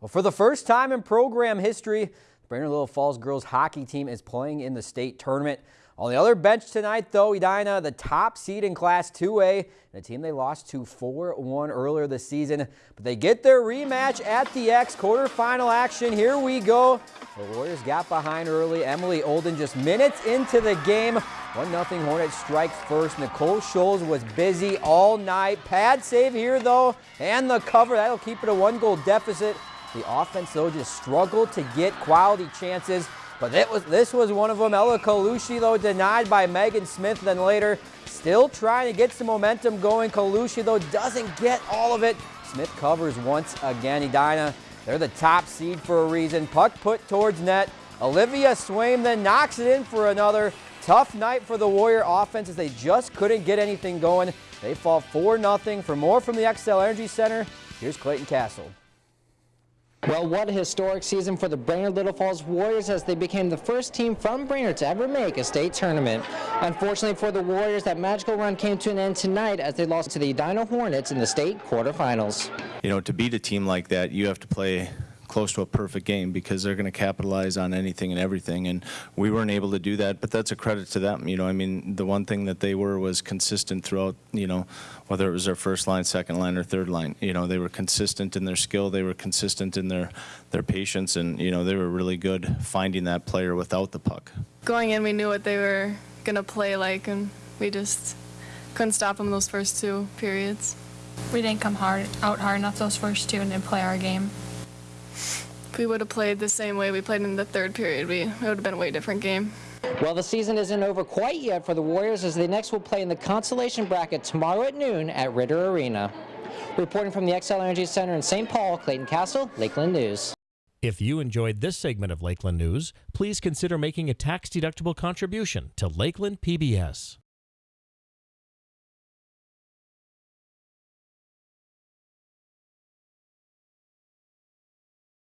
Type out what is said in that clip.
Well, for the first time in program history, the Brainerd Little Falls girls hockey team is playing in the state tournament. On the other bench tonight, though, Edina, the top seed in Class 2A, a team they lost to 4-1 earlier this season. But they get their rematch at the X quarterfinal action. Here we go. The Warriors got behind early. Emily Olden just minutes into the game. 1-0 Hornets strike first. Nicole Scholes was busy all night. Pad save here, though, and the cover. That'll keep it a one-goal deficit. The offense, though, just struggled to get quality chances. But was, this was one of them. Ella Colucci, though, denied by Megan Smith. Then later, still trying to get some momentum going. Colucci, though, doesn't get all of it. Smith covers once again. Edina, they're the top seed for a reason. Puck put towards net. Olivia Swaim then knocks it in for another. Tough night for the Warrior offense as they just couldn't get anything going. They fall 4-0. For more from the Xcel Energy Center, here's Clayton Castle. Well, what a historic season for the Brainerd Little Falls Warriors as they became the first team from Brainerd to ever make a state tournament. Unfortunately for the Warriors, that magical run came to an end tonight as they lost to the Edina Hornets in the state quarterfinals. You know, to beat a team like that, you have to play close to a perfect game because they're going to capitalize on anything and everything. And we weren't able to do that, but that's a credit to them. You know, I mean, the one thing that they were was consistent throughout, you know, whether it was their first line, second line, or third line. You know, they were consistent in their skill. They were consistent in their, their patience. And, you know, they were really good finding that player without the puck. Going in, we knew what they were going to play like, and we just couldn't stop them those first two periods. We didn't come hard out hard enough those first two and didn't play our game. If we would have played the same way we played in the third period, we, it would have been a way different game. Well, the season isn't over quite yet for the Warriors as they next will play in the consolation bracket tomorrow at noon at Ridder Arena. Reporting from the Xcel Energy Center in St. Paul, Clayton Castle, Lakeland News. If you enjoyed this segment of Lakeland News, please consider making a tax-deductible contribution to Lakeland PBS.